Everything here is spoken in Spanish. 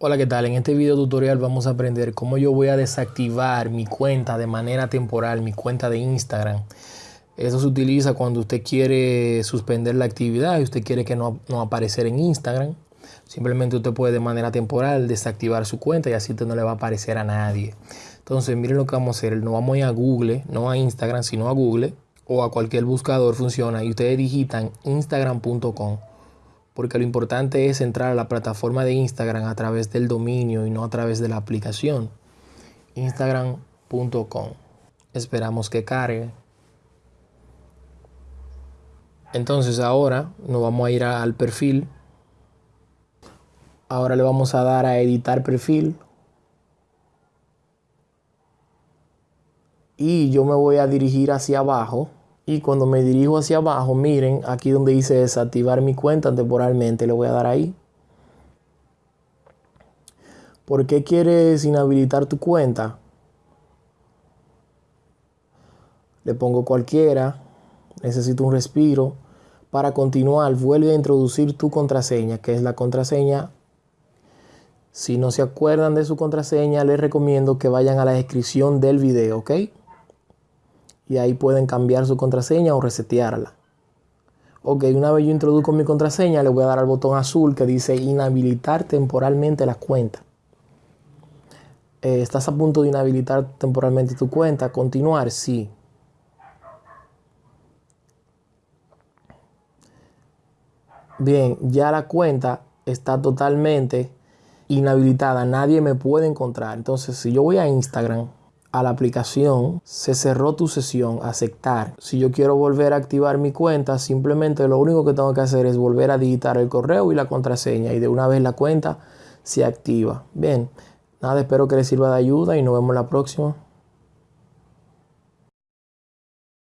Hola, ¿qué tal? En este video tutorial vamos a aprender cómo yo voy a desactivar mi cuenta de manera temporal, mi cuenta de Instagram. Eso se utiliza cuando usted quiere suspender la actividad y usted quiere que no, no aparecer en Instagram. Simplemente usted puede de manera temporal desactivar su cuenta y así usted no le va a aparecer a nadie. Entonces miren lo que vamos a hacer. No vamos a ir a Google, no a Instagram, sino a Google o a cualquier buscador funciona y ustedes digitan instagram.com porque lo importante es entrar a la plataforma de Instagram a través del dominio y no a través de la aplicación. Instagram.com. Esperamos que cargue. Entonces ahora nos vamos a ir al perfil. Ahora le vamos a dar a editar perfil. Y yo me voy a dirigir hacia abajo y cuando me dirijo hacia abajo, miren, aquí donde dice desactivar mi cuenta temporalmente, le voy a dar ahí. ¿Por qué quieres inhabilitar tu cuenta? Le pongo cualquiera, necesito un respiro. Para continuar, vuelve a introducir tu contraseña, que es la contraseña. Si no se acuerdan de su contraseña, les recomiendo que vayan a la descripción del video, ¿ok? Y ahí pueden cambiar su contraseña o resetearla. Ok, una vez yo introduzco mi contraseña, le voy a dar al botón azul que dice inhabilitar temporalmente la cuenta. Eh, ¿Estás a punto de inhabilitar temporalmente tu cuenta? Continuar, sí. Bien, ya la cuenta está totalmente inhabilitada. Nadie me puede encontrar. Entonces, si yo voy a Instagram, a la aplicación, se cerró tu sesión, aceptar. Si yo quiero volver a activar mi cuenta, simplemente lo único que tengo que hacer es volver a digitar el correo y la contraseña y de una vez la cuenta se activa. Bien, nada, espero que les sirva de ayuda y nos vemos la próxima.